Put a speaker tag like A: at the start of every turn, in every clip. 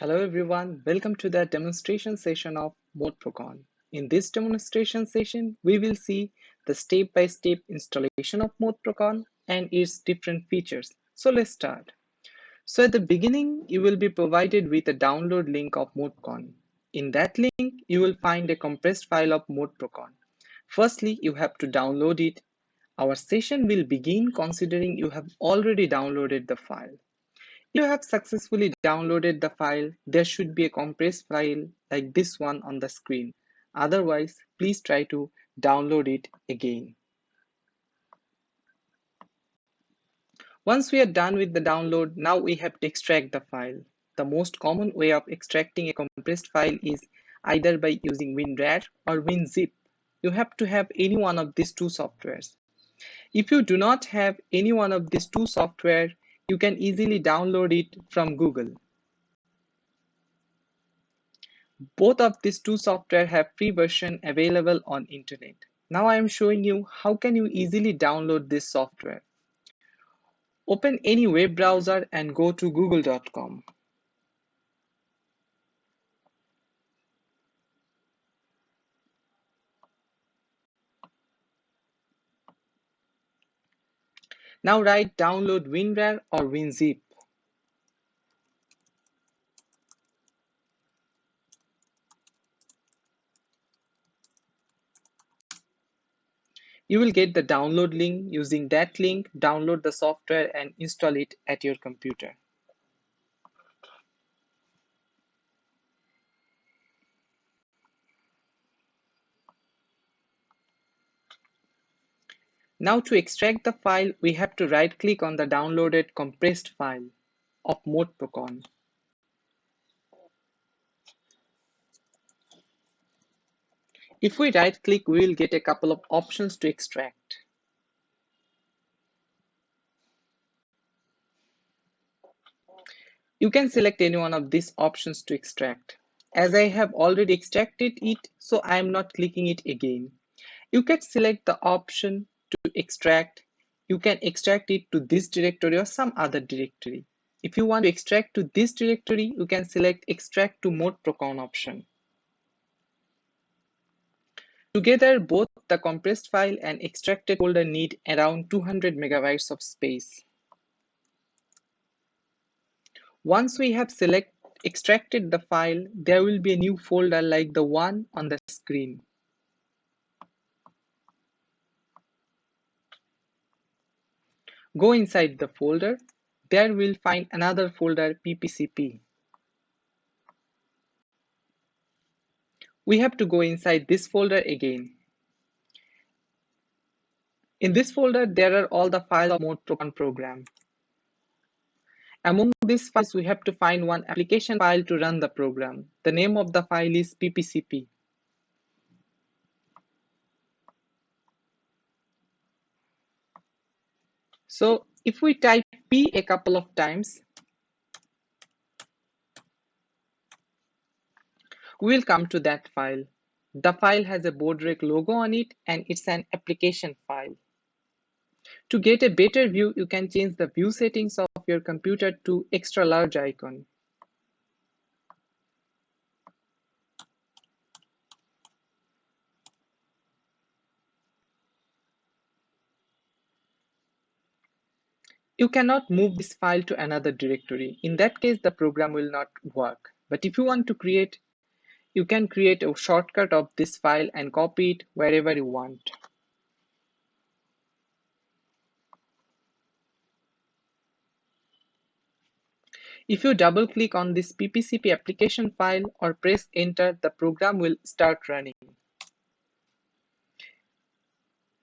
A: Hello everyone, welcome to the demonstration session of ModeProcon. In this demonstration session, we will see the step-by-step -step installation of ModeProcon and its different features. So let's start. So at the beginning, you will be provided with a download link of ModeProcon. In that link, you will find a compressed file of ModeProcon. Firstly, you have to download it. Our session will begin considering you have already downloaded the file you have successfully downloaded the file, there should be a compressed file like this one on the screen. Otherwise, please try to download it again. Once we are done with the download, now we have to extract the file. The most common way of extracting a compressed file is either by using WinRAR or WinZip. You have to have any one of these two softwares. If you do not have any one of these two software, you can easily download it from Google. Both of these two software have free version available on internet. Now I am showing you how can you easily download this software. Open any web browser and go to google.com. Now write download WinRAR or WinZip. You will get the download link. Using that link, download the software and install it at your computer. Now to extract the file, we have to right click on the downloaded compressed file of ModeProcon. If we right click, we will get a couple of options to extract. You can select any one of these options to extract. As I have already extracted it, so I am not clicking it again. You can select the option to extract, you can extract it to this directory or some other directory. If you want to extract to this directory, you can select extract to mode procon option. Together, both the compressed file and extracted folder need around 200 megabytes of space. Once we have select, extracted the file, there will be a new folder like the one on the screen. Go inside the folder. There we'll find another folder ppcp. We have to go inside this folder again. In this folder, there are all the files of ModeProcon program. Among these files, we have to find one application file to run the program. The name of the file is ppcp. So if we type P a couple of times, we'll come to that file. The file has a Boardrec logo on it and it's an application file. To get a better view, you can change the view settings of your computer to extra large icon. You cannot move this file to another directory. In that case, the program will not work. But if you want to create, you can create a shortcut of this file and copy it wherever you want. If you double click on this ppcp application file or press enter, the program will start running.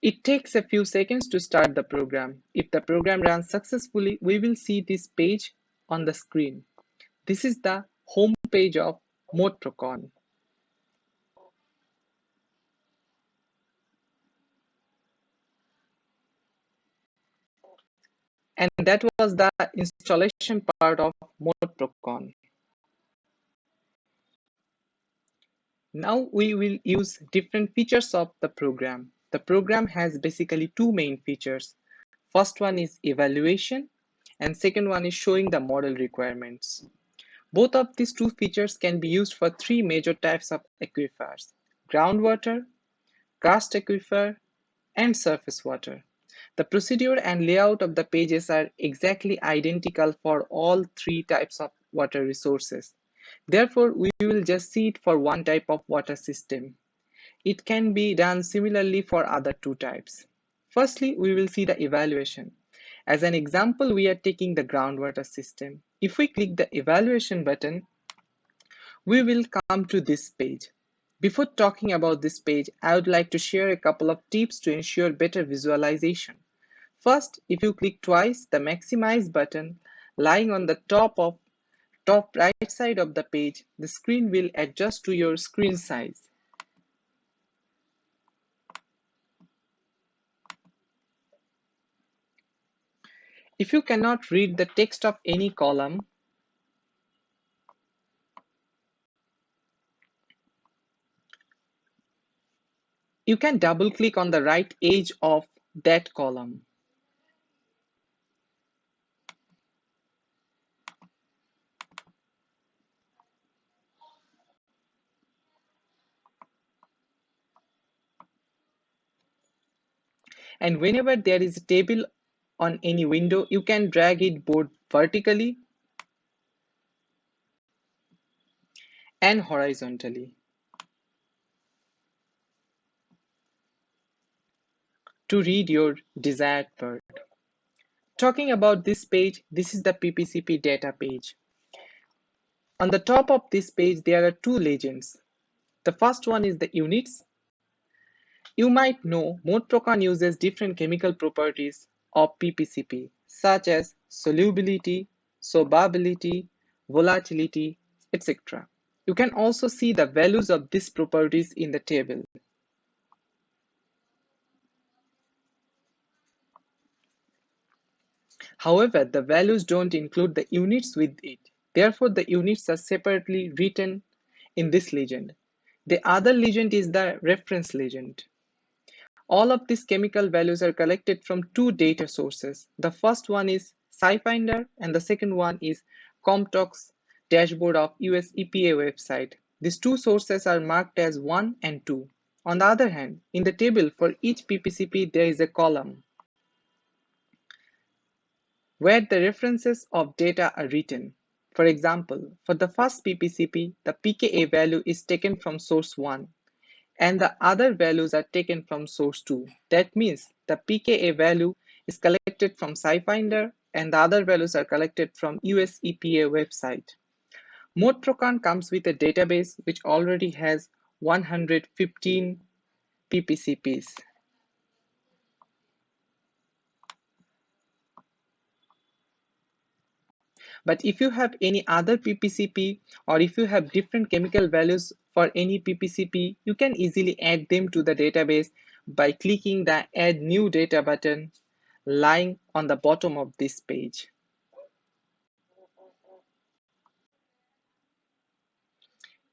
A: It takes a few seconds to start the program. If the program runs successfully, we will see this page on the screen. This is the home page of ModeProcon. And that was the installation part of ModeProcon. Now we will use different features of the program. The program has basically two main features. First one is evaluation and second one is showing the model requirements. Both of these two features can be used for three major types of aquifers, groundwater, karst aquifer, and surface water. The procedure and layout of the pages are exactly identical for all three types of water resources. Therefore, we will just see it for one type of water system. It can be done similarly for other two types. Firstly, we will see the evaluation. As an example, we are taking the groundwater system. If we click the evaluation button, we will come to this page. Before talking about this page, I would like to share a couple of tips to ensure better visualization. First, if you click twice the maximize button lying on the top of top right side of the page, the screen will adjust to your screen size. If you cannot read the text of any column, you can double click on the right edge of that column. And whenever there is a table on any window, you can drag it both vertically and horizontally. to read your desired word. Talking about this page, this is the PPCP data page. On the top of this page, there are two legends. The first one is the units. You might know ModeProcon uses different chemical properties of PPCP, such as solubility, solvability, volatility, etc. You can also see the values of these properties in the table. However, the values don't include the units with it. Therefore, the units are separately written in this legend. The other legend is the reference legend. All of these chemical values are collected from two data sources. The first one is SciFinder and the second one is CompTox dashboard of US EPA website. These two sources are marked as 1 and 2. On the other hand, in the table for each PPCP there is a column where the references of data are written. For example, for the first PPCP, the pKa value is taken from source 1 and the other values are taken from source 2. That means the pKa value is collected from SciFinder and the other values are collected from US EPA website. ModeProcon comes with a database which already has 115 PPCPs. But if you have any other PPCP or if you have different chemical values for any PPCP, you can easily add them to the database by clicking the add new data button lying on the bottom of this page.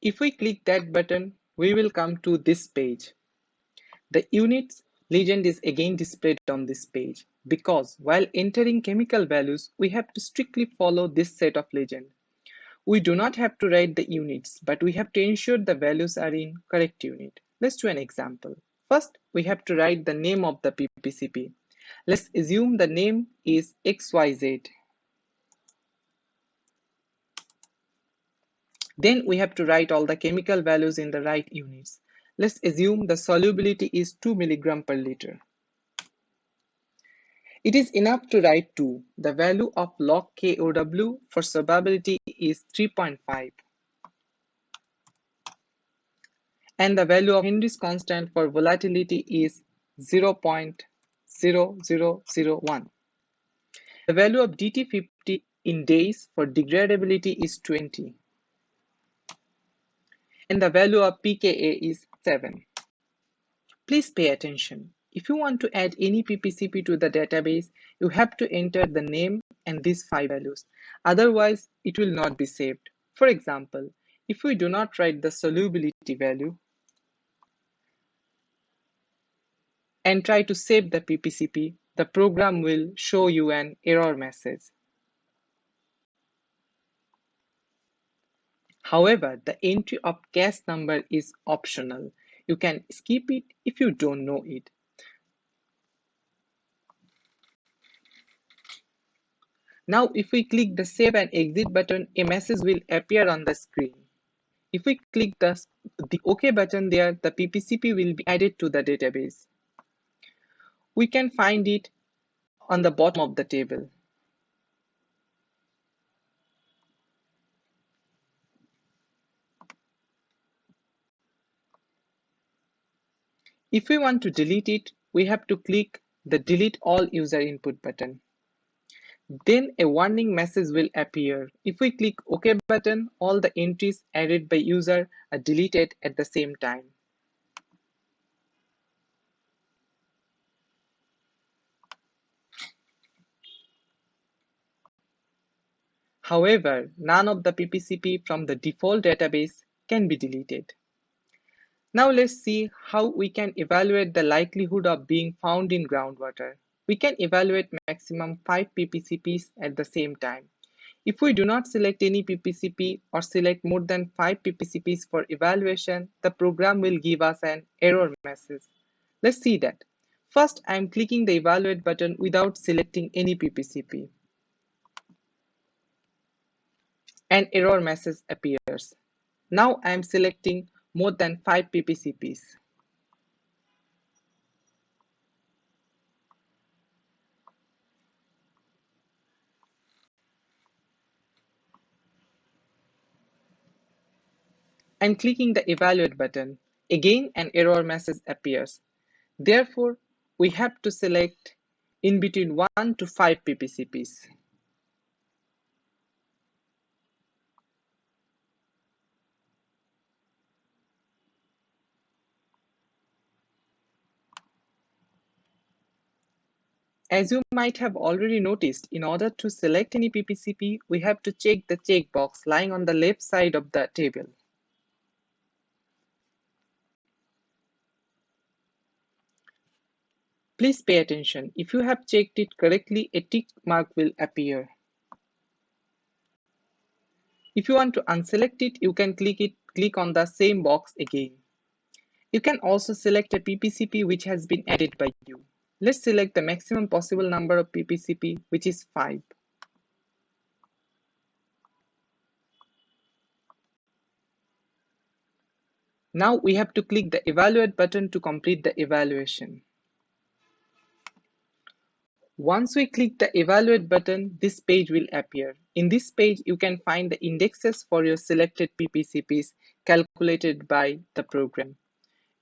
A: If we click that button, we will come to this page. The units legend is again displayed on this page because while entering chemical values, we have to strictly follow this set of legend. We do not have to write the units, but we have to ensure the values are in correct unit. Let's do an example. First, we have to write the name of the PPCP. Let's assume the name is XYZ. Then we have to write all the chemical values in the right units. Let's assume the solubility is 2 mg per liter. It is enough to write 2. The value of log KOW for solubility is 3.5. And the value of Henry's constant for volatility is 0.0001. The value of DT50 in days for degradability is 20. And the value of pKa is 7. Please pay attention. If you want to add any PPCP to the database, you have to enter the name and these five values. Otherwise, it will not be saved. For example, if we do not write the solubility value and try to save the PPCP, the program will show you an error message. However, the entry of CAS number is optional. You can skip it if you don't know it. Now, if we click the Save and Exit button, a message will appear on the screen. If we click the, the OK button there, the PPCP will be added to the database. We can find it on the bottom of the table. If we want to delete it, we have to click the Delete All User Input button. Then a warning message will appear. If we click OK button, all the entries added by user are deleted at the same time. However, none of the PPCP from the default database can be deleted. Now let's see how we can evaluate the likelihood of being found in groundwater. We can evaluate maximum 5 PPCPs at the same time. If we do not select any PPCP or select more than 5 PPCPs for evaluation, the program will give us an error message. Let's see that. First, I am clicking the evaluate button without selecting any PPCP. An error message appears. Now I am selecting more than 5 PPCPs. and clicking the evaluate button. Again, an error message appears. Therefore, we have to select in between 1 to 5 PPCPs. As you might have already noticed, in order to select any PPCP, we have to check the checkbox lying on the left side of the table. Please pay attention. If you have checked it correctly, a tick mark will appear. If you want to unselect it, you can click it, click on the same box again. You can also select a PPCP which has been added by you. Let's select the maximum possible number of PPCP, which is 5. Now we have to click the evaluate button to complete the evaluation. Once we click the evaluate button, this page will appear. In this page, you can find the indexes for your selected PPCPs calculated by the program.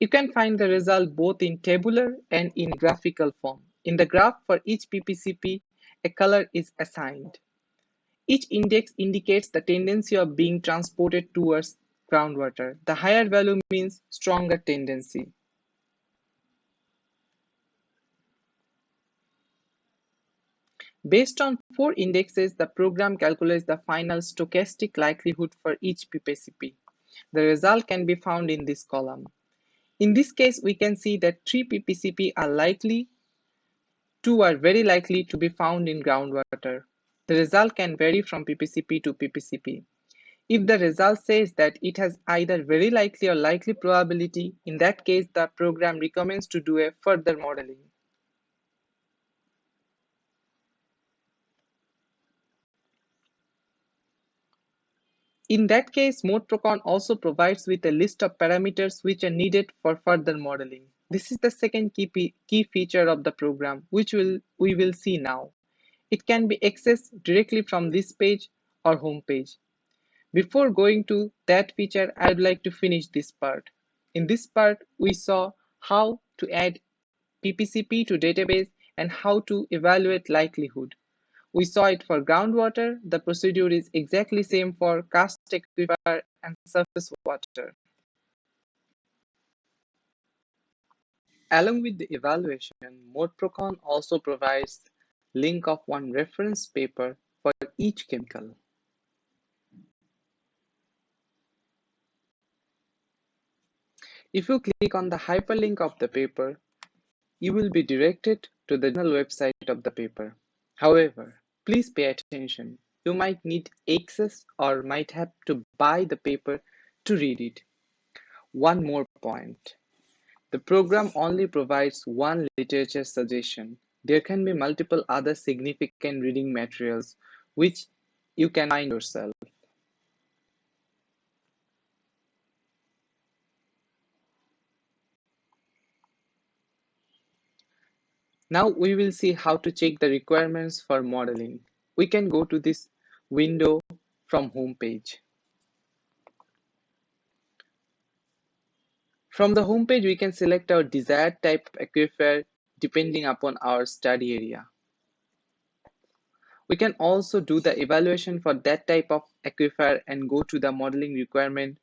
A: You can find the result both in tabular and in graphical form. In the graph for each PPCP, a color is assigned. Each index indicates the tendency of being transported towards groundwater. The higher value means stronger tendency. Based on four indexes, the program calculates the final stochastic likelihood for each PPCP. The result can be found in this column. In this case, we can see that three PPCP are likely, two are very likely to be found in groundwater. The result can vary from PPCP to PPCP. If the result says that it has either very likely or likely probability, in that case, the program recommends to do a further modeling. In that case, ModeProcon also provides with a list of parameters which are needed for further modeling. This is the second key, key feature of the program, which will, we will see now. It can be accessed directly from this page or home page. Before going to that feature, I'd like to finish this part. In this part, we saw how to add PPCP to database and how to evaluate likelihood. We saw it for groundwater. The procedure is exactly same for karst aquifer and surface water. Along with the evaluation, ModeProcon also provides link of one reference paper for each chemical. If you click on the hyperlink of the paper, you will be directed to the journal website of the paper. However, please pay attention. you might need access or might have to buy the paper to read it. One more point. The program only provides one literature suggestion. There can be multiple other significant reading materials which you can find yourself. Now we will see how to check the requirements for modeling. We can go to this window from home page. From the home page, we can select our desired type of aquifer depending upon our study area. We can also do the evaluation for that type of aquifer and go to the modeling requirement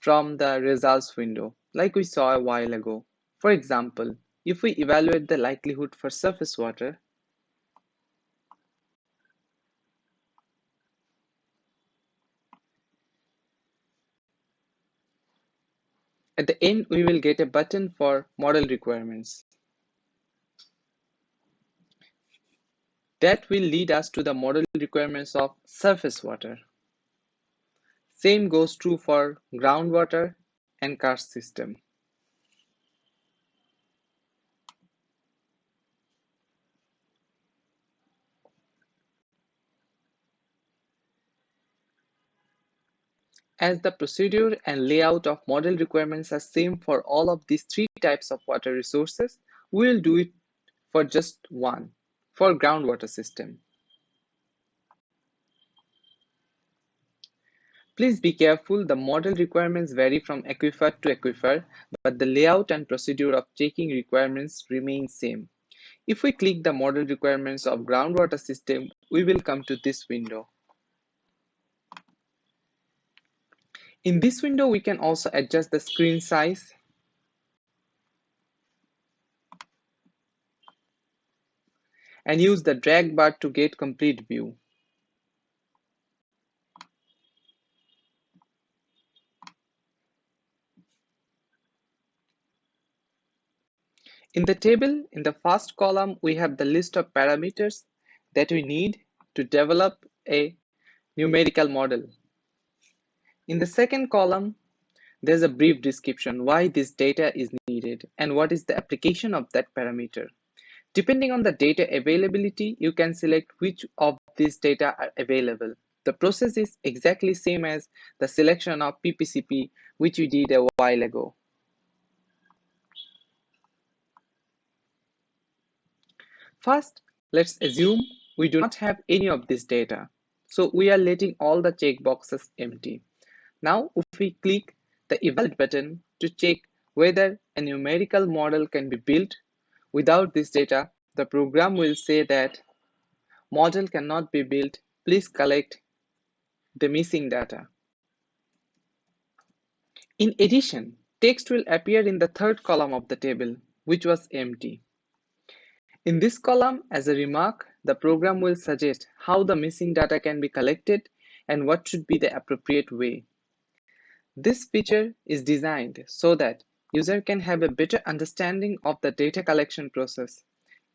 A: from the results window, like we saw a while ago. For example, if we evaluate the likelihood for surface water, at the end we will get a button for model requirements. That will lead us to the model requirements of surface water. Same goes true for groundwater and karst system. As the procedure and layout of model requirements are same for all of these three types of water resources, we will do it for just one, for groundwater system. Please be careful, the model requirements vary from aquifer to aquifer, but the layout and procedure of checking requirements remain same. If we click the model requirements of groundwater system, we will come to this window. In this window, we can also adjust the screen size. and use the drag bar to get complete view. In the table, in the first column, we have the list of parameters that we need to develop a numerical model. In the second column, there's a brief description why this data is needed and what is the application of that parameter. Depending on the data availability, you can select which of these data are available. The process is exactly same as the selection of PPCP, which we did a while ago. First, let's assume we do not have any of this data. So we are letting all the checkboxes empty. Now, if we click the Evaluate button to check whether a numerical model can be built without this data, the program will say that model cannot be built. Please collect the missing data. In addition, text will appear in the third column of the table, which was empty. In this column, as a remark, the program will suggest how the missing data can be collected and what should be the appropriate way. This feature is designed so that user can have a better understanding of the data collection process.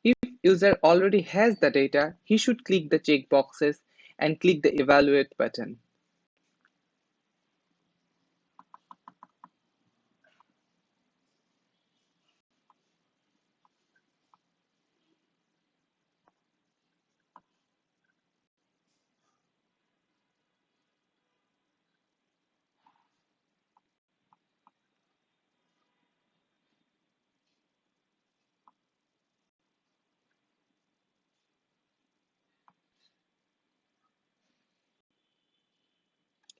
A: If user already has the data, he should click the checkboxes and click the evaluate button.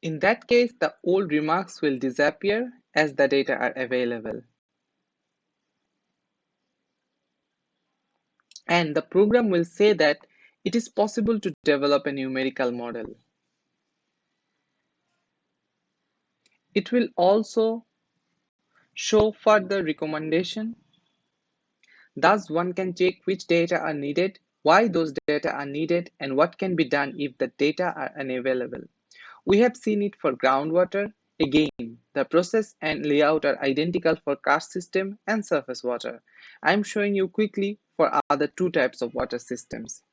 A: In that case, the old remarks will disappear as the data are available. And the program will say that it is possible to develop a numerical model. It will also show further recommendation. Thus, one can check which data are needed, why those data are needed, and what can be done if the data are unavailable. We have seen it for groundwater. Again, the process and layout are identical for karst system and surface water. I'm showing you quickly for other two types of water systems.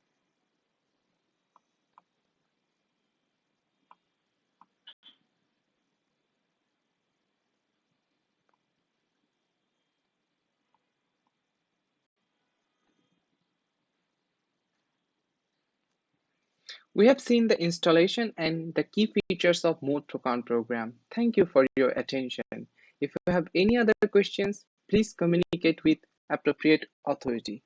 A: We have seen the installation and the key features of ModeProcon program. Thank you for your attention. If you have any other questions, please communicate with appropriate authority.